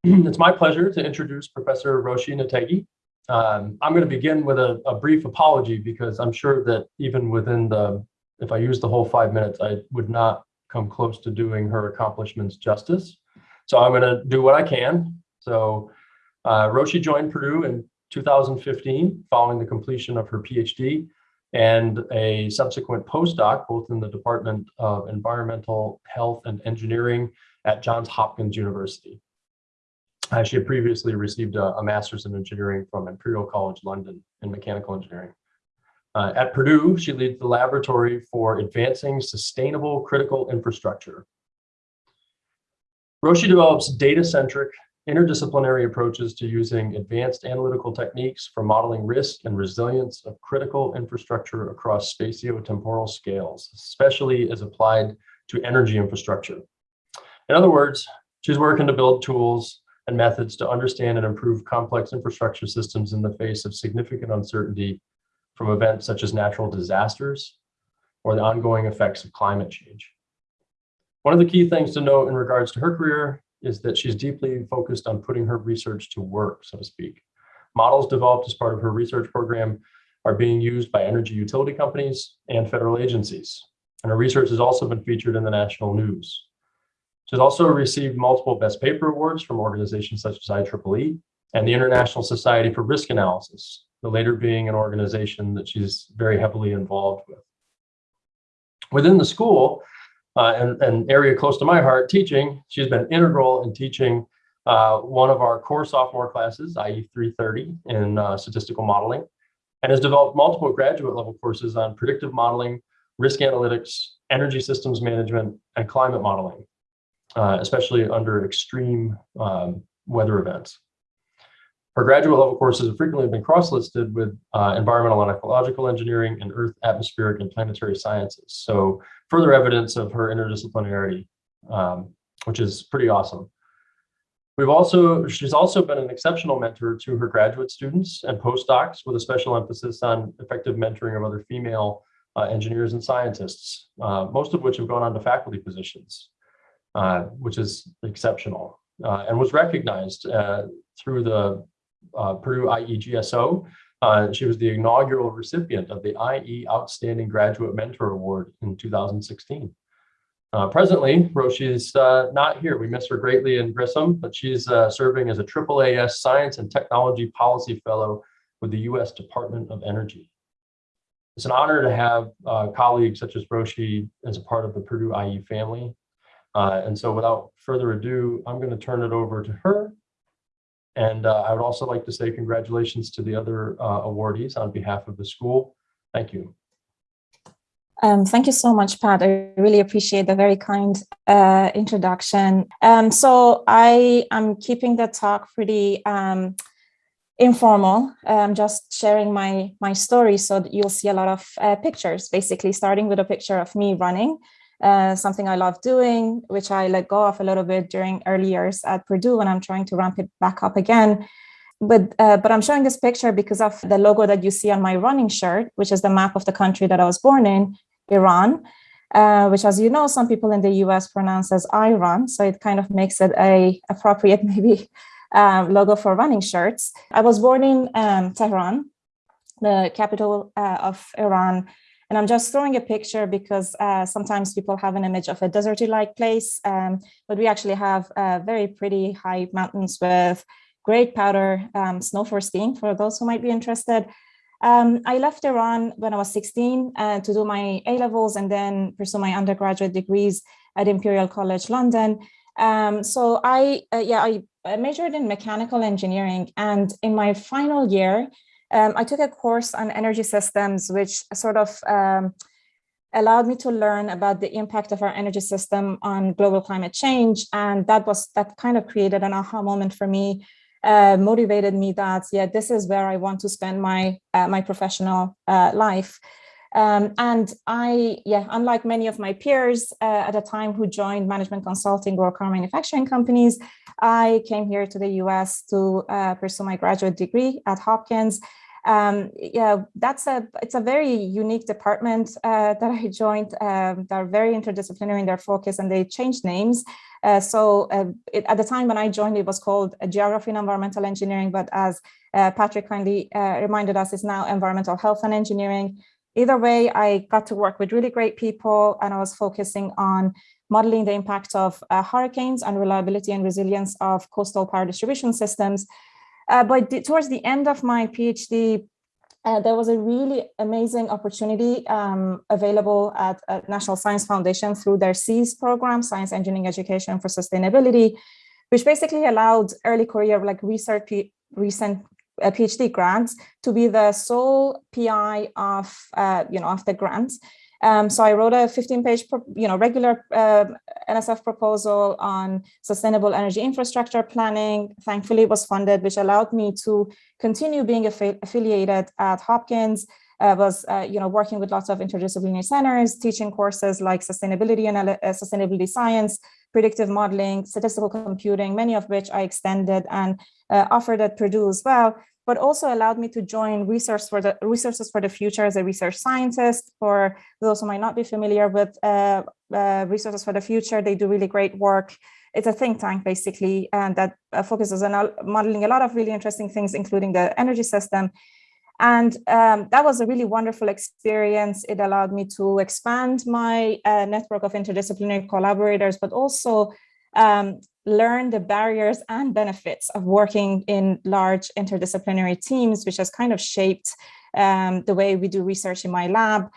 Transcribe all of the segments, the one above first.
it's my pleasure to introduce Professor Roshi Nateghi. Um, I'm going to begin with a, a, brief apology because I'm sure that even within the, if I use the whole five minutes, I would not come close to doing her accomplishments justice. So I'm going to do what I can. So uh, Roshi joined Purdue in 2015 following the completion of her PhD and a subsequent postdoc, both in the Department of Environmental Health and Engineering at Johns Hopkins University. Uh, she had previously received a, a, master's in engineering from Imperial College London in mechanical engineering. Uh, at Purdue, she leads the laboratory for advancing sustainable critical infrastructure. Roshi develops data-centric interdisciplinary approaches to using advanced analytical techniques for modeling risk and resilience of critical infrastructure across spatio-temporal scales, especially as applied to energy infrastructure. In other words, she's working to build tools and methods to understand and improve complex infrastructure systems in the face of significant uncertainty from events such as natural disasters or the ongoing effects of climate change. One of the key things to note in regards to her career is that she's deeply focused on putting her research to work, so to speak. Models developed as part of her research program are being used by energy utility companies and federal agencies. And her research has also been featured in the national news. She's also received multiple Best Paper Awards from organizations such as IEEE and the International Society for Risk Analysis, the later being an organization that she's very heavily involved with. Within the school, uh, and an area close to my heart, teaching, she's been integral in teaching uh, one of our core sophomore classes, IE 330 in uh, statistical modeling, and has developed multiple graduate level courses on predictive modeling, risk analytics, energy systems management, and climate modeling uh, especially under extreme um, weather events. Her graduate level courses have frequently been cross-listed with uh, environmental and ecological engineering and earth, atmospheric, and planetary sciences. So further evidence of her interdisciplinarity, um, which is pretty awesome. We've also, she's also been an exceptional mentor to her graduate students and postdocs with a special emphasis on effective mentoring of other female uh, engineers and scientists, uh, most of which have gone on to faculty positions. Uh, which is exceptional uh, and was recognized uh, through the Purdue IEGSO. she was the inaugural recipient of the IE Outstanding Graduate Mentor Award in 2016. Uh, presently, Roshi is uh, not here. We miss her greatly in Grissom, but she's uh, serving as a AAAS Science and Technology Policy Fellow with the U.S. Department of Energy. It's an honor to have colleagues such as Roshi as a part of the Purdue IE family. Uh, and so without further ado, I'm going to turn it over to her. And uh, I would also like to say congratulations to the other uh, awardees on behalf of the school. Thank you. Um, thank you so much, Pat. I really appreciate the very kind uh, introduction. Um, so I am keeping the talk pretty um, informal, um, just sharing my, my story so that you'll see a lot of uh, pictures, basically starting with a picture of me running uh, something I love doing, which I let go of a little bit during early years at Purdue, and I'm trying to ramp it back up again. But, uh, but I'm showing this picture because of the logo that you see on my running shirt, which is the map of the country that I was born in, Iran, uh, which, as you know, some people in the US pronounce as Iran. So it kind of makes it a appropriate maybe uh, logo for running shirts. I was born in um, Tehran, the capital uh, of Iran, and I'm just throwing a picture because uh, sometimes people have an image of a deserty-like place, um, but we actually have uh, very pretty high mountains with great powder um, snow for skiing for those who might be interested. Um, I left Iran when I was 16 uh, to do my A-levels and then pursue my undergraduate degrees at Imperial College London. Um, so I, uh, yeah, I majored in mechanical engineering and in my final year, um, I took a course on energy systems, which sort of um, allowed me to learn about the impact of our energy system on global climate change. And that was that kind of created an aha moment for me, uh, motivated me that, yeah, this is where I want to spend my, uh, my professional uh, life. Um, and I, yeah, unlike many of my peers uh, at the time who joined management consulting or car manufacturing companies, I came here to the US to uh, pursue my graduate degree at Hopkins. Um, yeah, that's a it's a very unique department uh, that I joined. Um, they're very interdisciplinary in their focus, and they changed names. Uh, so uh, it, at the time when I joined, it was called Geography and Environmental Engineering, but as uh, Patrick kindly reminded us, it's now Environmental Health and Engineering. Either way, I got to work with really great people, and I was focusing on modeling the impact of uh, hurricanes and reliability and resilience of coastal power distribution systems. Uh, but towards the end of my PhD, uh, there was a really amazing opportunity um, available at, at, National Science Foundation through their SEES program, Science Engineering Education for Sustainability, which basically allowed early career like research recent uh, PhD grants to be the sole PI of uh, you know of the grants. Um, so I wrote a 15 page, you know, regular uh, um, NSF proposal on sustainable energy infrastructure planning. Thankfully, it was funded, which allowed me to continue being affi affiliated at Hopkins. I was, uh, you know, working with lots of interdisciplinary centers, teaching courses like sustainability and uh, sustainability science, predictive modeling, statistical computing, many of which I extended and uh, offered at Purdue as well but also allowed me to join resource for the resources for the future as a research scientist. For those who might not be familiar with uh, uh, resources for the future, they do really great work. It's a think tank basically, and that uh, focuses on modeling a lot of really interesting things, including the energy system. And um, that was a really wonderful experience. It allowed me to expand my uh, network of interdisciplinary collaborators, but also um, learn the barriers and benefits of working in large interdisciplinary teams, which has kind of shaped um, the way we do research in my lab.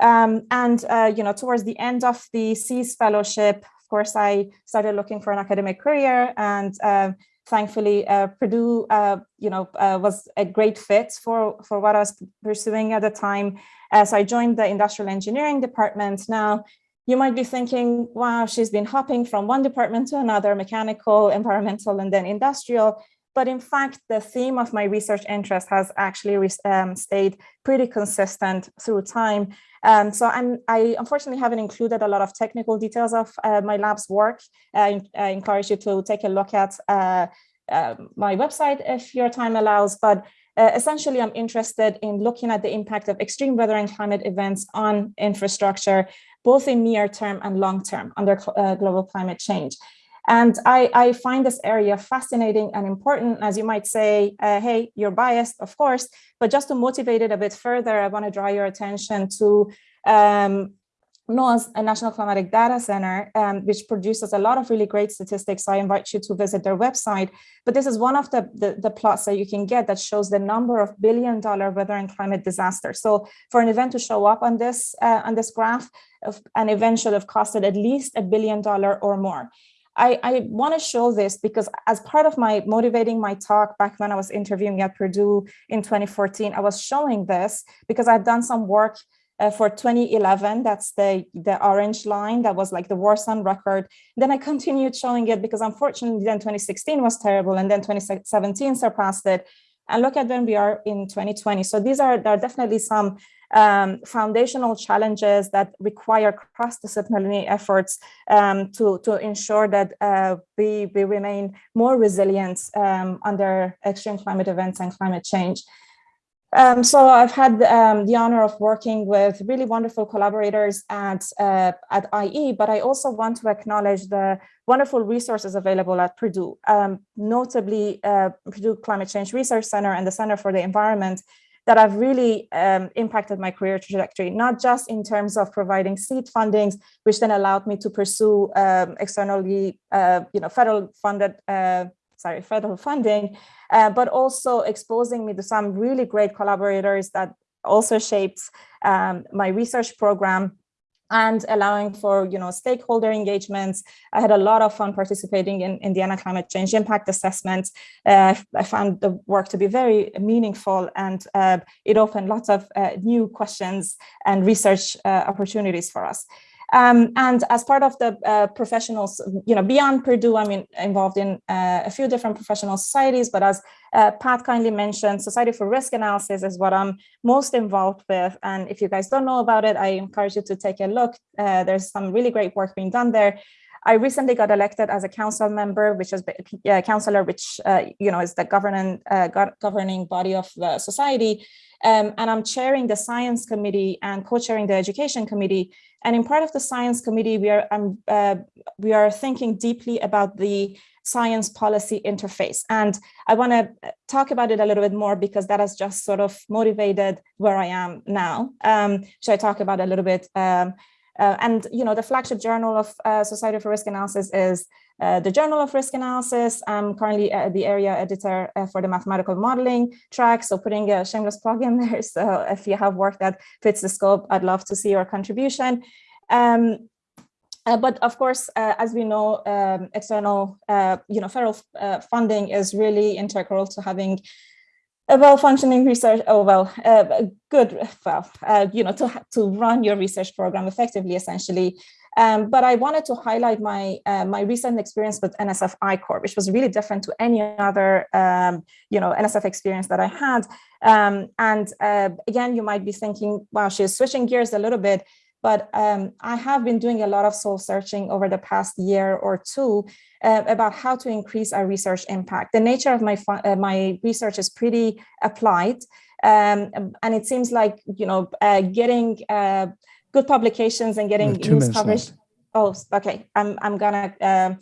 Um, and, uh, you know, towards the end of the SEES fellowship, of course, I started looking for an academic career and uh, thankfully uh, Purdue, uh, you know, uh, was a great fit for, for what I was pursuing at the time. Uh, so I joined the industrial engineering department. Now, you might be thinking, wow, she's been hopping from one department to another, mechanical, environmental, and then industrial. But in fact, the theme of my research interest has actually um, stayed pretty consistent through time. Um, so I'm, I unfortunately haven't included a lot of technical details of uh, my lab's work. I, I, encourage you to take a look at uh, uh, my website if your time allows, but uh, essentially, I'm interested in looking at the impact of extreme weather and climate events on infrastructure, both in near term and long term under uh, global climate change. And I, I, find this area fascinating and important, as you might say, uh, hey, you're biased, of course, but just to motivate it a bit further, I want to draw your attention to um, NOAA's a National Climatic Data Center, um, which produces a lot of really great statistics. I invite you to visit their website. But this is one of the, the, the, plots that you can get that shows the number of billion dollar weather and climate disasters. So for an event to show up on this, uh, on this graph, an event should have costed at least a billion dollar or more. I, I want to show this because as part of my motivating my talk back when I was interviewing at Purdue in 2014, I was showing this because I've done some work uh, for 2011, that's the, the orange line, that was like the worst on record. Then I continued showing it because unfortunately then 2016 was terrible and then 2017 surpassed it. And look at when we are in 2020. So these are, there are definitely some um, foundational challenges that require cross-disciplinary efforts um, to, to ensure that uh, we, we remain more resilient um, under extreme climate events and climate change. Um, so I've had um, the honor of working with really wonderful collaborators at, uh, at IE, but I also want to acknowledge the wonderful resources available at Purdue, um, notably uh, Purdue Climate Change Research Center and the Center for the Environment that have really um, impacted my career trajectory, not just in terms of providing seed fundings, which then allowed me to pursue um, externally, uh, you know, federal funded uh, sorry, federal funding, uh, but also exposing me to some really great collaborators that also shaped um, my research program and allowing for you know stakeholder engagements. I had a lot of fun participating in Indiana climate change impact assessment. Uh, I found the work to be very meaningful and uh, it opened lots of uh, new questions and research uh, opportunities for us. Um, and as part of the uh, professionals, you know, beyond Purdue, I'm in, involved in uh, a few different professional societies, but as uh, Pat kindly mentioned, Society for Risk Analysis is what I'm most involved with. And if you guys don't know about it, I encourage you to take a look. Uh, there's some really great work being done there. I recently got elected as a council member, which is a councillor, which uh, you know is the governing uh, governing body of the society, um, and I'm chairing the science committee and co-chairing the education committee. And in part of the science committee, we are um, uh, we are thinking deeply about the science policy interface. And I want to talk about it a little bit more because that has just sort of motivated where I am now. Um, so I talk about a little bit um, uh, and you know, the flagship journal of uh, Society for Risk Analysis is uh, the Journal of Risk Analysis. I'm currently uh, the area editor uh, for the mathematical modeling track. So putting a shameless plug in there. So if you have work that fits the scope, I'd love to see your contribution. Um, uh, but of course, as we know, um, external, you know, federal funding is really integral to having a well-functioning research, oh, well, uh, good, well, uh, you know, to, to run your research program effectively, essentially. Um, but I wanted to highlight my uh, my recent experience with NSF I-Corps, which was really different to any other, um, you know, NSF experience that I had. Um, and uh, again, you might be thinking, wow, she's switching gears a little bit. But um, I have been doing a lot of soul searching over the past year or two uh, about how to increase our research impact. The nature of my, uh, my research is pretty applied. Um, and it seems like, you know, uh, getting uh, good publications and getting news coverage. Oh, okay. I'm, I'm gonna, um,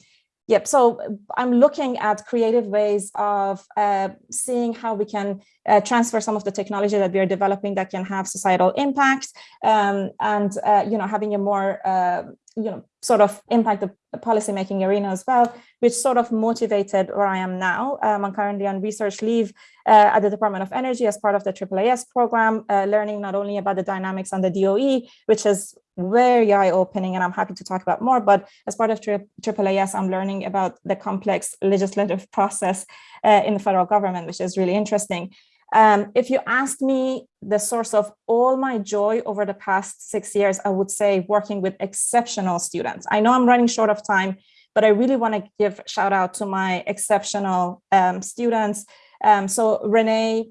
Yep, so I'm looking at creative ways of uh, seeing how we can uh, transfer some of the technology that we are developing that can have societal impact um, and, uh, you know, having a more, uh, you know, sort of impact the policymaking arena as well, which sort of motivated where I am now. Um, I'm currently on research leave uh, at the Department of Energy as part of the AAAS program, uh, learning not only about the dynamics on the DOE, which is very eye-opening and I'm happy to talk about more, but as part of AAAS, I'm learning about the complex legislative process uh, in the federal government, which is really interesting. Um, if you asked me the source of all my joy over the past six years, I would say working with exceptional students. I know I'm running short of time, but I really want to give shout out to my exceptional um, students. Um, so Renee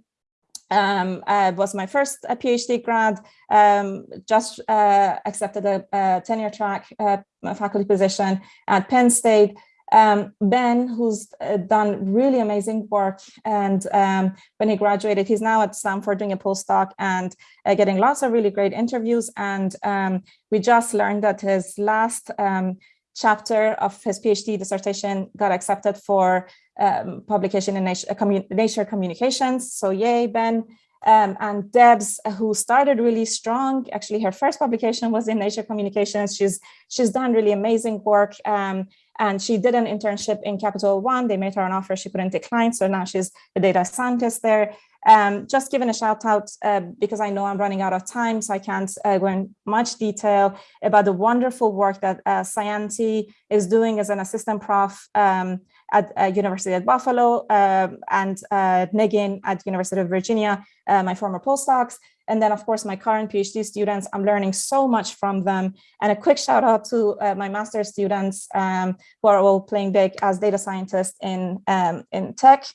um, uh, was my first uh, PhD grad, um, just uh, accepted a, a tenure track uh, faculty position at Penn State. Um, ben, who's uh, done really amazing work, and um, when he graduated, he's now at Stanford doing a postdoc and uh, getting lots of really great interviews. And um, we just learned that his last um, chapter of his PhD dissertation got accepted for um, publication in Nature, uh, Nature, Communications. So yay, Ben. Um, and Debs, who started really strong, actually her first publication was in Nature Communications. She's, she's done really amazing work. Um, and she did an internship in Capital One. They made her an offer she couldn't decline. So now she's a data scientist there. Um, just giving a shout out uh, because I know I'm running out of time, so I can't uh, go in much detail about the wonderful work that uh, Sayanti is doing as an assistant prof um, at uh, University at Buffalo um, and uh, Negin at University of Virginia, uh, my former postdocs. And then, of course, my current PhD students, I'm learning so much from them. And a quick shout out to uh, my master's students um, who are all playing big as data scientists in, um, in tech.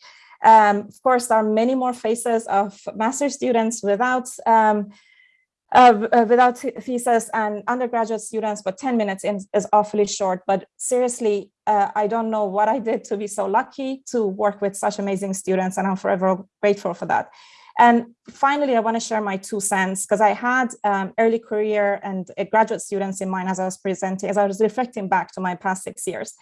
Um, of course, there are many more faces of master students without um, uh, without thesis and undergraduate students, but 10 minutes in, is awfully short. But seriously, uh, I don't know what I did to be so lucky to work with such amazing students, and I'm forever grateful for that. And finally, I want to share my two cents because I had um, early career and graduate students in mind as I was presenting, as I was reflecting back to my past six years.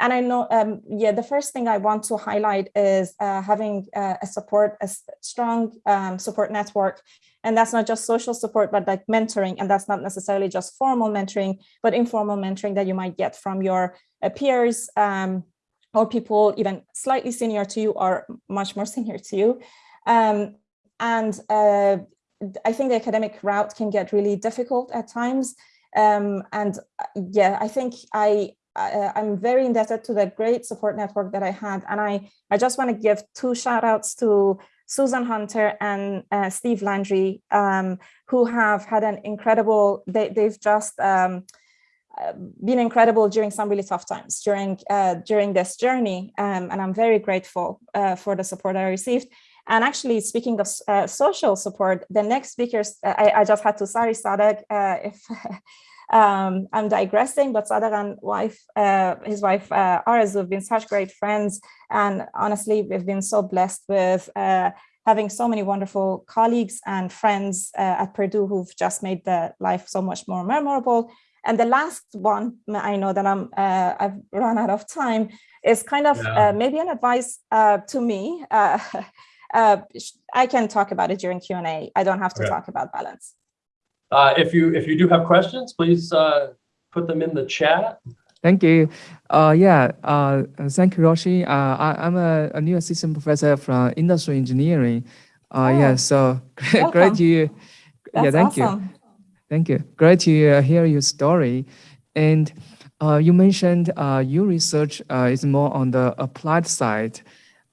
And I know, um, yeah, the first thing I want to highlight is uh, having uh, a support, a strong um, support network. And that's not just social support, but like mentoring. And that's not necessarily just formal mentoring, but informal mentoring that you might get from your uh, peers um, or people even slightly senior to you or much more senior to you. Um, and uh, I think the academic route can get really difficult at times. Um, and uh, yeah, I think I, I, am very indebted to the great support network that I had. And I, I just want to give two shout outs to Susan Hunter and uh, Steve Landry, um, who have had an incredible, they, they've just um, uh, been incredible during some really tough times during uh, during this journey. Um, and I'm very grateful uh, for the support I received. And actually, speaking of uh, social support, the next speakers, uh, I, I, just had to, sorry, Sadek, uh, if Um, I'm digressing, but Sadaran wife, uh, his wife uh, Arzu have been such great friends, and honestly, we've been so blessed with uh, having so many wonderful colleagues and friends uh, at Purdue who've just made the life so much more memorable. And the last one, I know that I'm uh, I've run out of time, is kind of Yeah. uh, maybe an advice uh, to me. Uh, uh, I can talk about it during Q&A. I don't have to talk about balance. Uh, if you if you do have questions, please uh, put them in the chat. Thank you. Uh, yeah, uh, thank you, Roshi. Uh, I, I'm a, a new assistant professor from industrial engineering. Uh, yeah, Oh, so welcome. great to you. That's yeah, thank you. Thank you. Great to uh, hear your story. And uh, you mentioned uh, your research uh, is more on the applied side.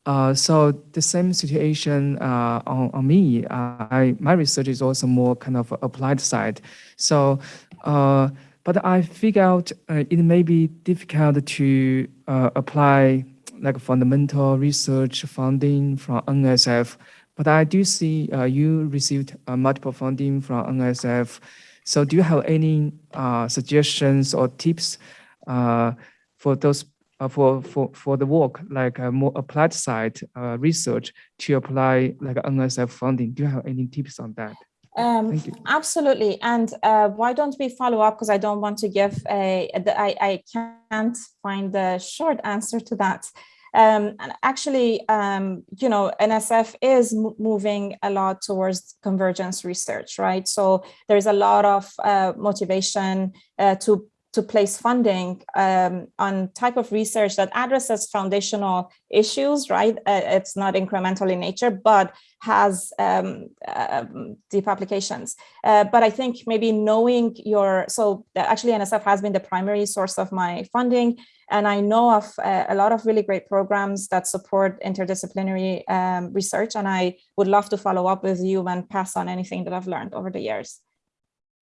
Uh, so the same situation uh, on, on me. Uh, I, my research is also more kind of applied side. So, uh, but I figure out uh, it may be difficult to uh, apply like fundamental research funding from NSF. But I do see you received multiple funding from NSF. So do you have any suggestions or tips for those uh, for for for the work like uh, more applied side uh, research to apply like NSF funding? Do you have any tips on that? Um, absolutely. And uh, why don't we follow up? Because I don't want to give a, the- I, I can't find the short answer to that. Um, and actually, um, you know, NSF is moving a lot towards convergence research, right? So there's a lot of uh, motivation uh, to to place funding um, on type of research that addresses foundational issues, right? Uh, it's not incremental in nature, but has um, um, deep applications. Uh, but I think maybe knowing your, so actually NSF has been the primary source of my funding. And I know of uh, a lot of really great programs that support interdisciplinary um, research. And I would love to follow up with you and pass on anything that I've learned over the years.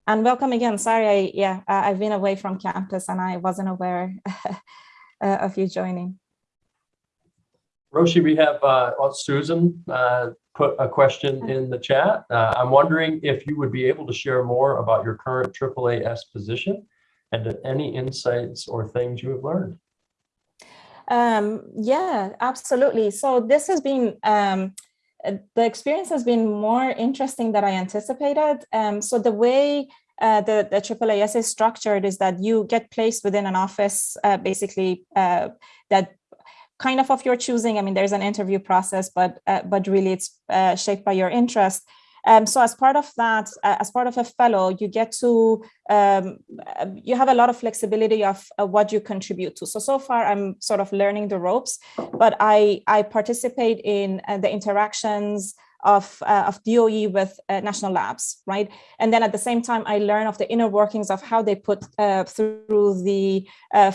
And welcome again. Sorry, I, yeah, I've been away from campus and I wasn't aware uh, of you joining. Roshi, we have uh, Susan uh, put a question in the chat. Uh, I'm wondering if you would be able to share more about your current AAAS position and any insights or things you have learned. Um, yeah, absolutely. So this has been, um, the experience has been more interesting than I anticipated. Um, so the way uh, the, the AAAS is structured is that you get placed within an office, uh, basically uh, that kind of of your choosing. I mean, there's an interview process, but uh, but really it's uh, shaped by your interest. Um, so as part of that, uh, as part of a fellow, you get to, um, uh, you have a lot of flexibility of uh, what you contribute to. So, so far I'm sort of learning the ropes, but I, I participate in uh, the interactions of, uh, of DOE with uh, national labs, right? And then at the same time, I learn of the inner workings of how they put uh, through the uh,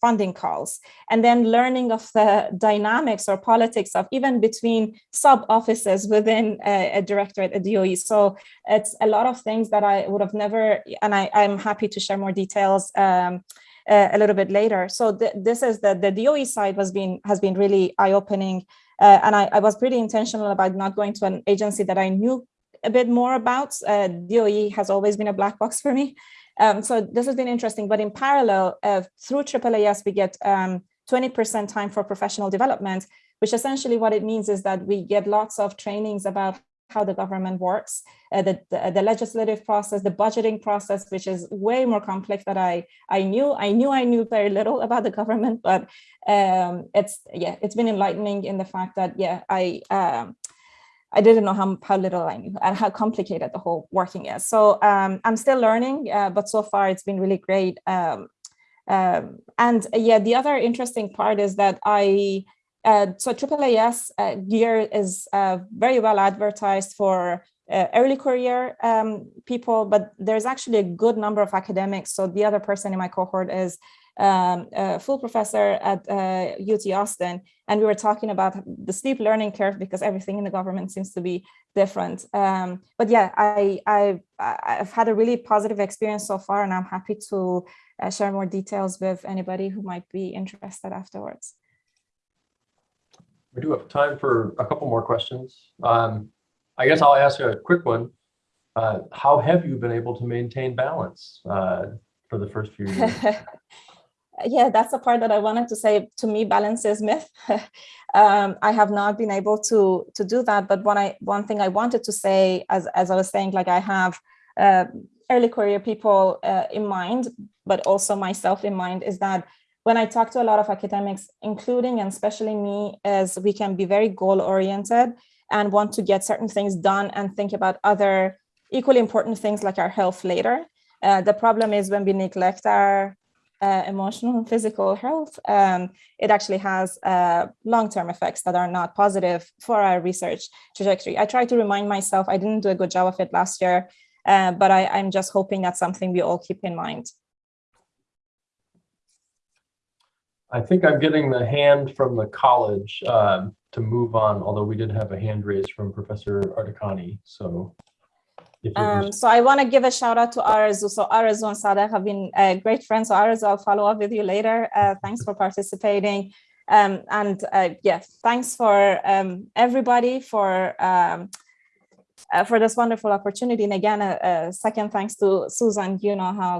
funding calls. And then learning of the dynamics or politics of even between sub offices within a, a directorate at DOE. So it's a lot of things that I would have never, and I, I'm happy to share more details um, uh, a little bit later. So th this is the, the DOE side has been, has been really eye-opening. Uh, and I, I, was pretty intentional about not going to an agency that I knew a bit more about. Uh, DOE has always been a black box for me. Um, so this has been interesting, but in parallel, uh, through AAAS, we get 20% um, time for professional development, which essentially what it means is that we get lots of trainings about how the government works, uh, the, the, the legislative process, the budgeting process, which is way more complex than I I knew. I knew I knew very little about the government, but um, it's yeah, it's been enlightening in the fact that yeah, I um, I didn't know how, how little I knew and how complicated the whole working is. So um, I'm still learning, uh, but so far it's been really great. Um, um, and yeah, the other interesting part is that I uh, so AAAS uh, gear is uh, very well advertised for uh, early career um, people, but there's actually a good number of academics. So the other person in my cohort is um, a full professor at UT uh, Austin, and we were talking about the steep learning curve because everything in the government seems to be different. Um, but yeah, I, I, I've had a really positive experience so far, and I'm happy to share more details with anybody who might be interested afterwards. We do have time for a couple more questions. Um, I guess I'll ask a quick one. Uh, how have you been able to maintain balance? Uh, for the first few years. yeah, that's the part that I wanted to say. To me, balance is myth. um, I have not been able to to do that. But one I one thing I wanted to say, as as I was saying, like I have uh, early career people uh, in mind, but also myself in mind, is that when I talk to a lot of academics, including and especially me, as we can be very goal oriented and want to get certain things done and think about other equally important things like our health later. Uh, the problem is when we neglect our uh, emotional and physical health, um, it actually has uh, long-term effects that are not positive for our research trajectory. I try to remind myself, I didn't do a good job of it last year, uh, but I, I'm just hoping that's something we all keep in mind. I think I'm getting the hand from the college um, to move on, although we did have a hand raised from Professor Ardakani. So if it was- Um, so I want to give a shout out to Arazu. So Arazu and Sadek have been uh, great friends. So Arazu, I'll follow up with you later. Uh, thanks for participating. Um, and uh, yeah, thanks for um, everybody for um, uh, for this wonderful opportunity. And again, a, a second thanks to Susan. You know how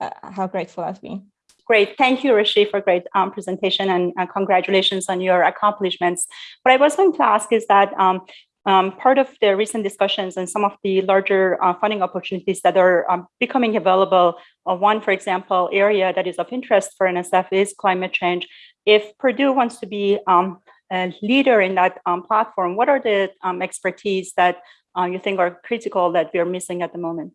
uh, how grateful I've been. Great. Thank you, Rishi, for great um, presentation and uh, congratulations on your accomplishments. What I was going to ask is that um, um, part of the recent discussions and some of the larger uh, funding opportunities that are um, becoming available, uh, one, for example, area that is of interest for NSF is climate change. If Purdue wants to be um, a leader in that um, platform, what are the expertise that uh, you think are critical that we're missing at the moment?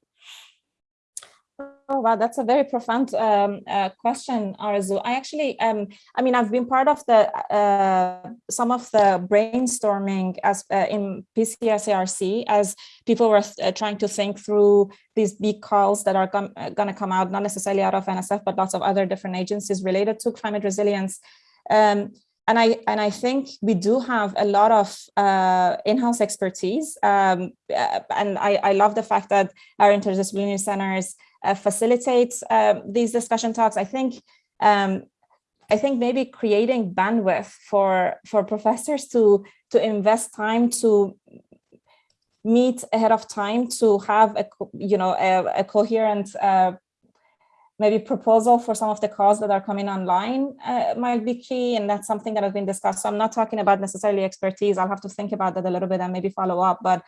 Oh, wow, that's a very profound um, uh, question, Arzu. I actually, um, I mean, I've been part of the uh, some of the brainstorming as uh, in PCCRC as people were uh, trying to think through these big calls that are going to come out, not necessarily out of NSF, but lots of other different agencies related to climate resilience. Um, and I and I think we do have a lot of uh, in-house expertise, um, and I, I love the fact that our interdisciplinary centers uh, facilitate uh, these discussion talks. I think um, I think maybe creating bandwidth for for professors to to invest time to meet ahead of time to have a you know a, a coherent uh, maybe proposal for some of the calls that are coming online uh, might be key and that's something that has been discussed so i'm not talking about necessarily expertise i'll have to think about that a little bit and maybe follow up but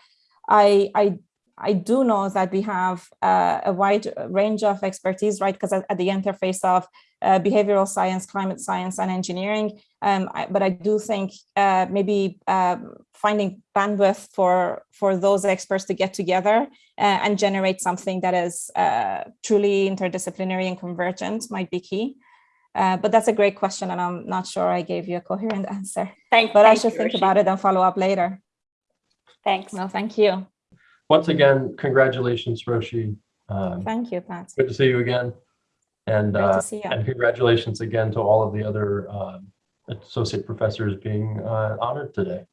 i i I do know that we have uh, a wide range of expertise, right? Because at, at, the interface of uh, behavioral science, climate science, and engineering. Um, I, but I do think uh, maybe um, finding bandwidth for for those experts to get together uh, and generate something that is uh, truly interdisciplinary and convergent might be key. Uh, but that's a great question, and I'm not sure I gave you a coherent answer. Thank, but thank I should you, think Rishi. about it and follow up later. Thanks. Well, thank you. Once again, congratulations, Roshi. Um, Thank you, Pat. good to see you again. And, uh, you. and congratulations again to all of the other uh, associate professors being uh, honored today.